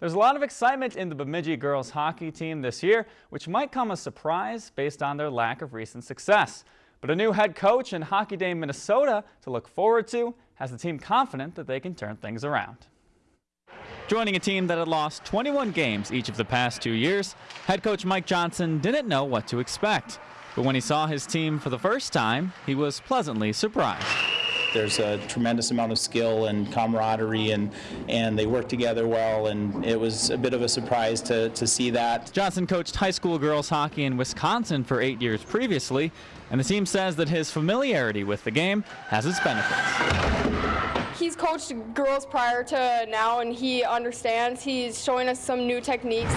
There's a lot of excitement in the Bemidji girls hockey team this year, which might come as a surprise based on their lack of recent success. But a new head coach in Hockey Day Minnesota to look forward to has the team confident that they can turn things around. Joining a team that had lost 21 games each of the past two years, head coach Mike Johnson didn't know what to expect. But when he saw his team for the first time, he was pleasantly surprised. There's a tremendous amount of skill and camaraderie, and, and they work together well, and it was a bit of a surprise to, to see that. Johnson coached high school girls hockey in Wisconsin for eight years previously, and the team says that his familiarity with the game has its benefits. He's coached girls prior to now, and he understands. He's showing us some new techniques.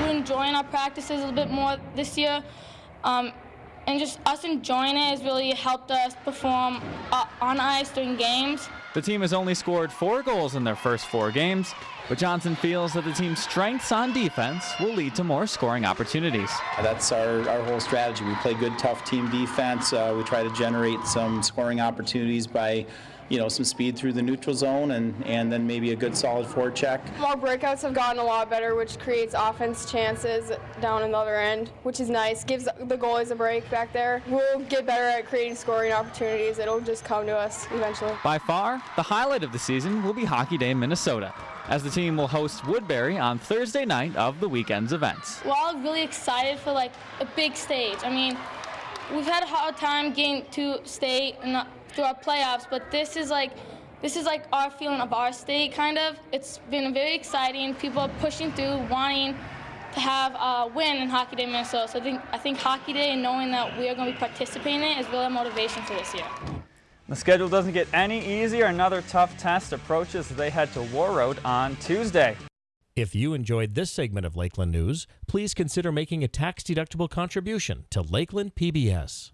We're enjoying our practices a little bit more this year. Um, and just us enjoying it has really helped us perform uh, on ice during games. The team has only scored four goals in their first four games, but Johnson feels that the team's strengths on defense will lead to more scoring opportunities. That's our, our whole strategy. We play good, tough team defense. Uh, we try to generate some scoring opportunities by you know, some speed through the neutral zone and, and then maybe a good solid forecheck. Our breakouts have gotten a lot better, which creates offense chances down in the other end, which is nice. Gives the goalies a break back there. We'll get better at creating scoring opportunities. It'll just come to us eventually. By far, the highlight of the season will be Hockey Day Minnesota as the team will host Woodbury on Thursday night of the weekend's events. We're all really excited for like a big stage. I mean, we've had a hard time getting to state and through our playoffs, but this is like this is like our feeling of our state, kind of. It's been very exciting. People are pushing through, wanting to have a win in Hockey Day Minnesota. So I think I think Hockey Day and knowing that we are going to be participating in it is really a motivation for this year. The schedule doesn't get any easier. Another tough test approaches as they head to Warroad on Tuesday. If you enjoyed this segment of Lakeland News, please consider making a tax-deductible contribution to Lakeland PBS.